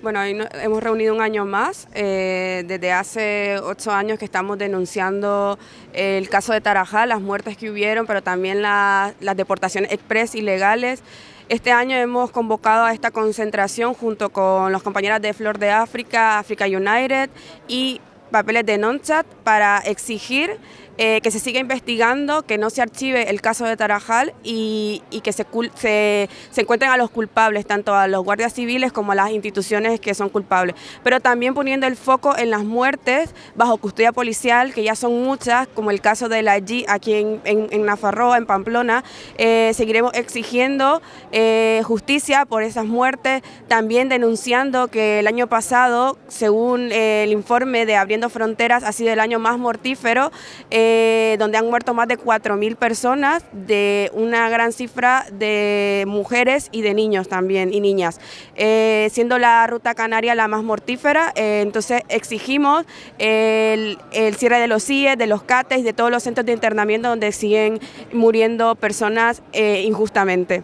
Bueno, hoy hemos reunido un año más, eh, desde hace ocho años que estamos denunciando el caso de Tarajá, las muertes que hubieron, pero también las deportaciones express ilegales. Este año hemos convocado a esta concentración junto con las compañeras de Flor de África, Africa United y Papeles de Nonchat para exigir eh, que se siga investigando, que no se archive el caso de Tarajal y, que se, encuentren a los culpables, tanto a los guardias civiles como a las instituciones que son culpables. Pero también poniendo el foco en las muertes bajo custodia policial, que ya son muchas, como el caso de la G aquí en, en, en Nafarroa, en Pamplona. Eh, seguiremos exigiendo eh, justicia por esas muertes, también denunciando que el año pasado, según el informe de Abriendo Fronteras, ha sido el año más mortífero. Donde han muerto más de 4.000 personas, de una gran cifra de mujeres y de niños también, y niñas, eh, siendo la ruta canaria la más mortífera, eh, entonces exigimos el, cierre de los CIE, de los CATES, de todos los centros de internamiento donde siguen muriendo personas injustamente.